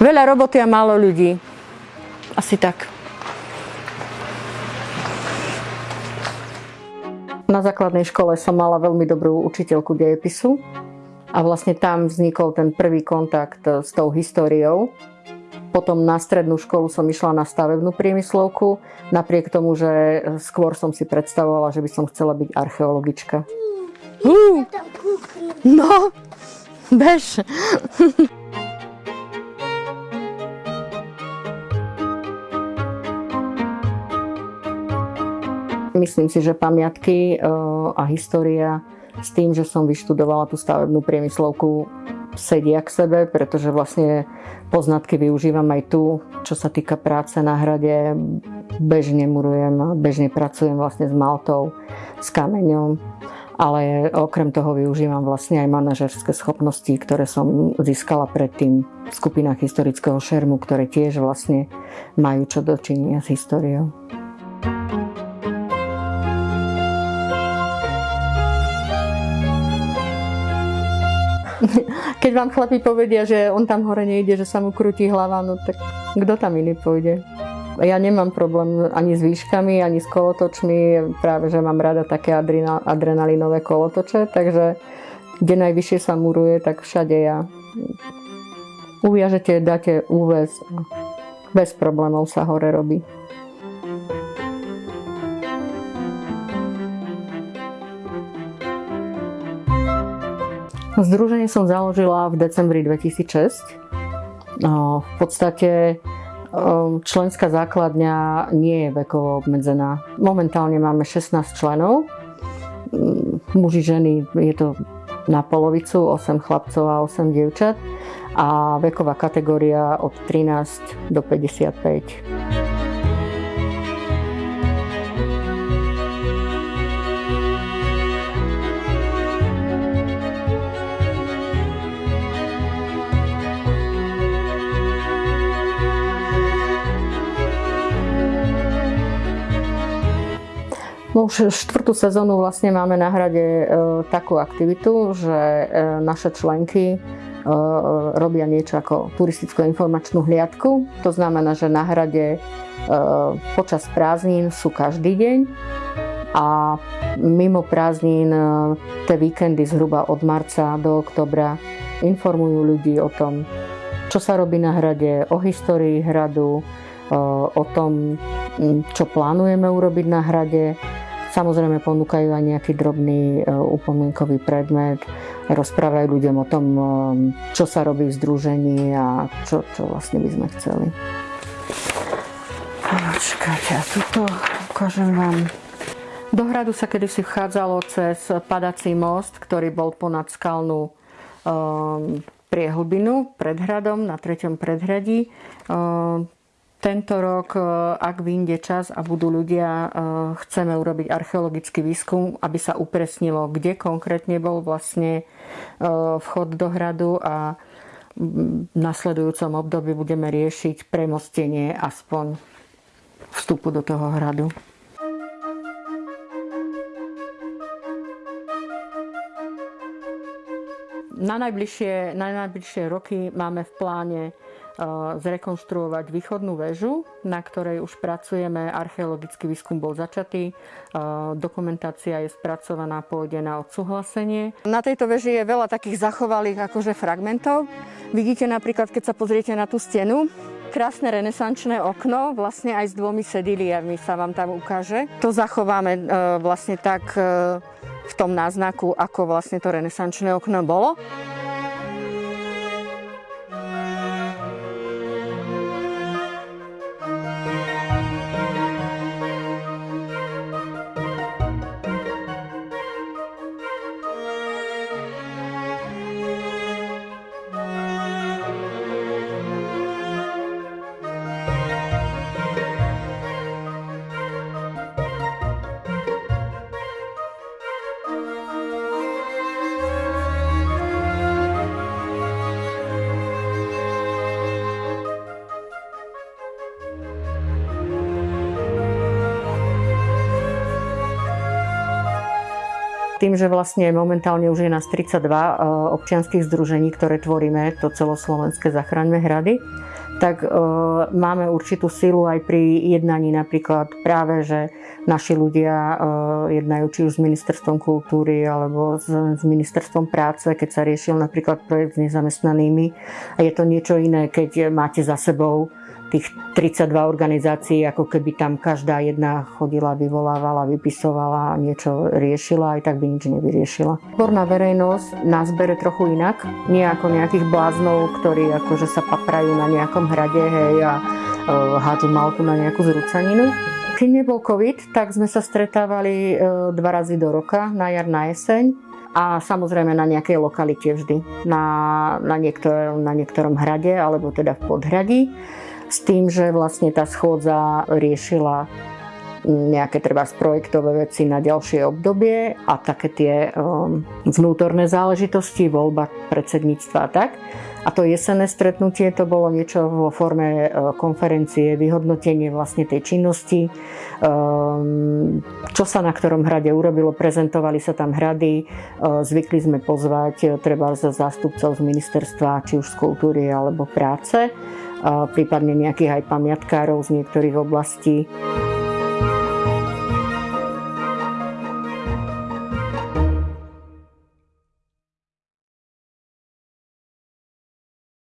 Veľa roboty a málo ľudí. Asi tak. Na základnej škole som mala veľmi dobrú učiteľku dejepisu a vlastne tam vznikol ten prvý kontakt s tou históriou. Potom na strednú školu som išla na stavebnú priemyslovku, napriek tomu, že skôr som si predstavovala, že by som chcela byť archeologička. Uh, no, bež. Myslím si, že pamiatky eh, a história s tým, že som vyštudovala tú stavebnú priemyslovku sedia k sebe, pretože vlastne poznatky využívam aj tu, čo sa týka práce na hrade. Bežne murujem, bežne pracujem vlastne s maltou, s kameňom, ale okrem toho využívam vlastne aj manažerské schopnosti, ktoré som získala predtým v skupinách historického šermu, ktoré tiež vlastne majú čo dočinia s históriou. Keď vám chlapi povedia, že on tam hore nejde, že sa mu krúti hlava, no tak kto tam iný pôjde? Ja nemám problém ani s výškami, ani s kolotočmi. Práve, že mám rada také adrenalinové kolotoče, takže kde najvyššie sa muruje, tak všade ja. Uviažete, dáte úves. Bez problémov sa hore robí. Združenie som založila v decembri 2006. No, v podstate členská základňa nie je vekovo obmedzená. Momentálne máme 16 členov. Mm, muži, ženy, je to na polovicu, 8 chlapcov a 8 dievčat. A veková kategória od 13 do 55. už štvrtú sezónu vlastne máme na hrade e, takú aktivitu, že e, naše členky e, robia niečo ako turisticko-informačnú hliadku. To znamená, že na hrade počas prázdnin sú každý deň a mimo prázdnin tie víkendy zhruba od marca do oktobra informujú ľudí o tom, čo sa robí na hrade, o histórii hradu, o tom, čo plánujeme urobiť na hrade Samozrejme ponúkajú aj nejaký drobný e, upomienkový predmet, rozprávajú ľuďom o tom, e, čo sa robí v združení a čo, čo vlastne by sme chceli. Počkajte, a tuto ukážem vám. Do hradu sa kedysi vchádzalo cez padací most, ktorý bol ponad skalnú um, priehlbinu pred hradom, na treťom predhradí. Um, tento rok, e, ak vyjde čas a budú ľudia, e, chceme urobiť archeologický výskum, aby sa upresnilo, kde konkrétne bol vlastne e, vchod do hradu a v nasledujúcom období budeme riešiť premostenie aspoň vstupu do toho hradu. Na najbližšie, na najbližšie roky máme v pláne zrekonštruovať východnú väžu, na ktorej už pracujeme. Archeologický výskum bol začatý, dokumentácia je spracovaná, pôjde na odsúhlasenie. Na tejto veži je veľa takých zachovalých akože fragmentov. Vidíte napríklad, keď sa pozriete na tú stenu, krásne renesančné okno, vlastne aj s dvomi sediliami sa vám tam ukáže. To zachováme e, vlastne tak e, v tom náznaku, ako vlastne to renesančné okno bolo. Tým, že vlastne momentálne už je nás 32 e, občianských združení, ktoré tvoríme to celoslovenské Zachraňme hrady, tak e, máme určitú silu aj pri jednaní napríklad práve, že naši ľudia e, jednajú či už s ministerstvom kultúry alebo s, s ministerstvom práce, keď sa riešil napríklad projekt s nezamestnanými. A je to niečo iné, keď máte za sebou tých 32 organizácií, ako keby tam každá jedna chodila, vyvolávala, vypisovala, niečo riešila, aj tak by nič nevyriešila. Odborná verejnosť nás bere trochu inak, nie ako nejakých bláznov, ktorí akože sa paprajú na nejakom hrade hej, a uh, hádžu malku na nejakú zrúcaninu. Keď nebol COVID, tak sme sa stretávali uh, dva razy do roka, na jar, na jeseň a samozrejme na nejakej lokalite vždy, na, na, niektor, na niektorom hrade alebo teda v podhradí s tým, že vlastne tá schôdza riešila nejaké treba projektové veci na ďalšie obdobie a také tie um, vnútorné záležitosti, voľba predsedníctva a tak. A to jesenné stretnutie to bolo niečo vo forme uh, konferencie, vyhodnotenie vlastne tej činnosti, um, čo sa na ktorom hrade urobilo, prezentovali sa tam hrady, uh, zvykli sme pozvať uh, treba za zástupcov z ministerstva, či už z kultúry alebo práce. Prípadne nejakých aj pamiatkárov z niektorých oblastí.